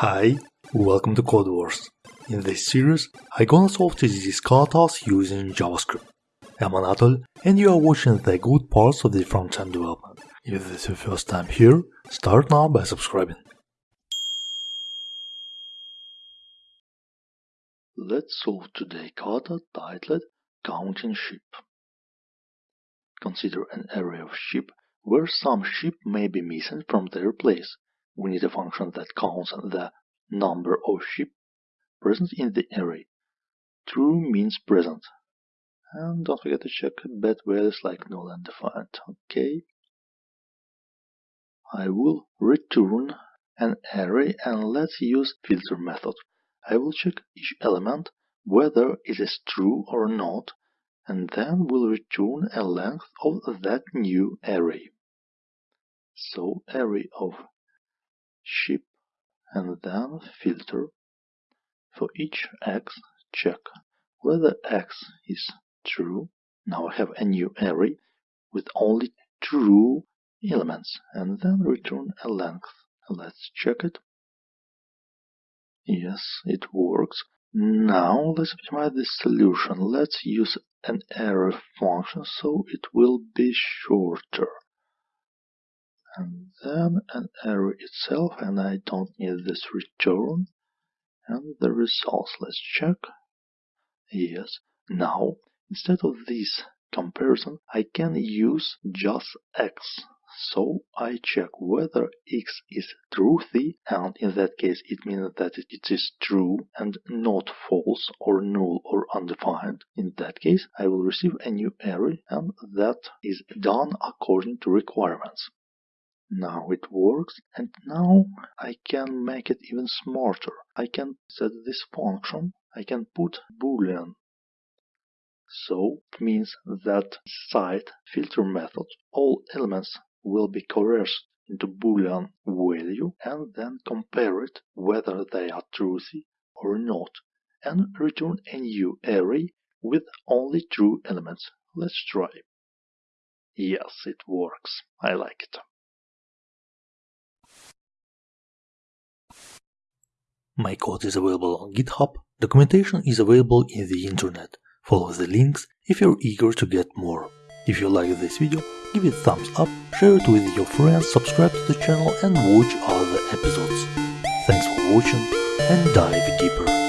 Hi, welcome to Codewars. In this series, I gonna solve TDD katas using JavaScript. I'm Anatol, and you are watching the good parts of the front-end development. If this is your first time here, start now by subscribing. Let's solve today kata titled Counting Sheep. Consider an array of sheep where some sheep may be missing from their place we need a function that counts the number of sheep present in the array. True means present. And don't forget to check bad values like null and defined. Okay. I will return an array and let's use filter method. I will check each element whether it is true or not and then will return a length of that new array. So array of sheep and then filter. For each x, check whether x is true. Now I have a new array with only true elements and then return a length. Let's check it. Yes, it works. Now let's optimize this solution. Let's use an arrow function so it will be shorter and then an array itself and I don't need this return and the results let's check yes now instead of this comparison I can use just x so I check whether x is truthy and in that case it means that it is true and not false or null or undefined. In that case I will receive a new array and that is done according to requirements. Now it works and now I can make it even smarter. I can set this function, I can put boolean. So it means that site filter method all elements will be coerced into boolean value and then compare it whether they are truthy or not and return a new array with only true elements. Let's try. Yes, it works. I like it. My code is available on GitHub, documentation is available in the internet. Follow the links if you're eager to get more. If you like this video, give it thumbs up, share it with your friends, subscribe to the channel and watch other episodes. Thanks for watching and dive deeper.